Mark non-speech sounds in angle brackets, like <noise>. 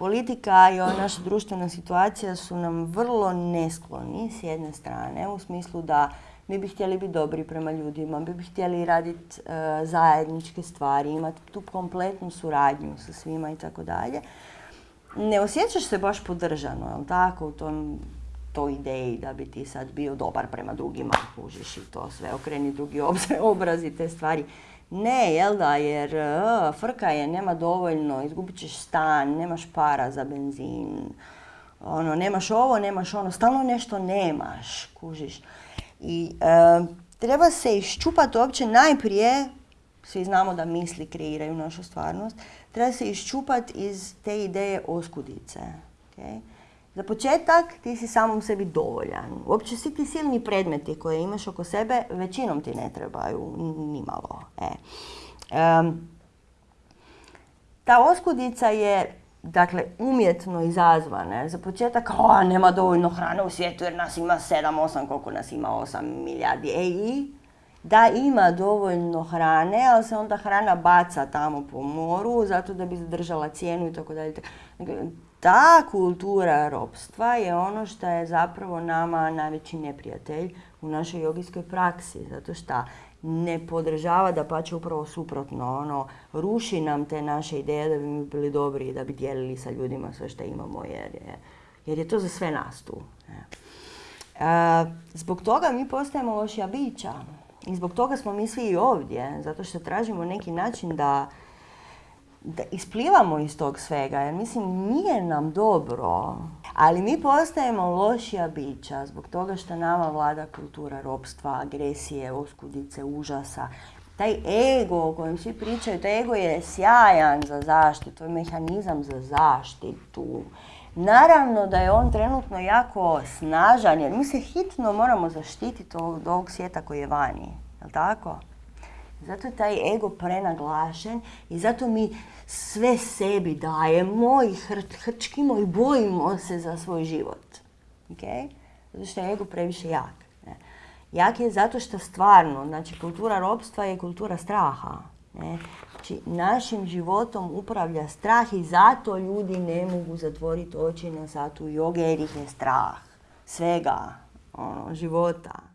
politika i ova naša društvena situacija su nam vrlo neskloni s jedne strane, u smislu da mi bi htjeli biti dobri prema ljudima, mi bi htjeli raditi e, zajedničke stvari, imati tu kompletnu suradnju sa svima i tako dalje. Ne osjećaš se baš podržano, jel tako, u tom toj ideji da bi ti sad bio dobar prema drugima, kužiš i to sve, okreni drugi <laughs> obraz i te stvari. Ne, jel da, jer uh, frka je, nema dovoljno, izgubit ćeš stan, nemaš para za benzin, ono, nemaš ovo, nemaš ono, stalno nešto nemaš, kužiš. I e, treba se iščupati uopće najprije, svi znamo da misli kreiraju našu stvarnost, treba se iščupati iz te ideje oskudice. Okay? Za početak ti si samom sebi dovoljan. Uopće svi ti silni predmeti koje imaš oko sebe većinom ti ne trebaju nimalo. E. ta oskudica je dakle, umjetno izazvane. Za početak, a nema dovoljno hrane u svijetu jer nas ima 7, 8, koliko nas ima 8 milijardi. E i da ima dovoljno hrane, ali se onda hrana baca tamo po moru zato da bi zadržala cijenu i tako dalje. Ta kultura ropstva je ono što je zapravo nama najveći neprijatelj u našoj jogijskoj praksi, zato što ne podržava da pače upravo suprotno, ono, ruši nam te naše ideje da bi mi bili dobri i da bi dijelili sa ljudima sve što imamo jer je, jer je to za sve nas tu. E, zbog toga mi postajemo lošija bića i zbog toga smo mi svi i ovdje, zato što tražimo neki način da da isplivamo iz tog svega, jer mislim nije nam dobro, ali mi postajemo lošija bića zbog toga što nama vlada kultura ropstva, agresije, oskudice, užasa. Taj ego o kojem svi pričaju, taj ego je sjajan za zaštitu, to je mehanizam za zaštitu. Naravno da je on trenutno jako snažan, jer mi se hitno moramo zaštititi od ovog svijeta koji je vani. Je tako? Zato je taj ego prenaglašen i zato mi sve sebi dajemo i hrčkimo i bojimo se za svoj život. Okay? Zato što je ego previše jak. Jak je zato što stvarno, znači kultura ropstva je kultura straha. Ne? Znači, našim životom upravlja strah i zato ljudi ne mogu zatvoriti oči na satu joge jer ih je strah. Svega, ono, života.